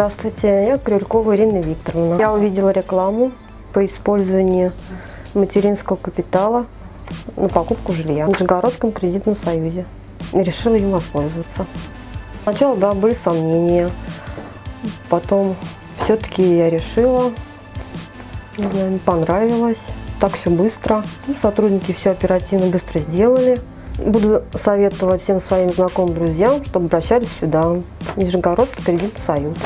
Здравствуйте, я Крюлькова Ирина Викторовна. Я увидела рекламу по использованию материнского капитала на покупку жилья в Нижегородском кредитном союзе. И решила им воспользоваться. Сначала, да, были сомнения. Потом все-таки я решила, не знаю, понравилось. Так все быстро. Ну, сотрудники все оперативно быстро сделали. Буду советовать всем своим знакомым друзьям, чтобы обращались сюда, Нижегородский кредитный союз.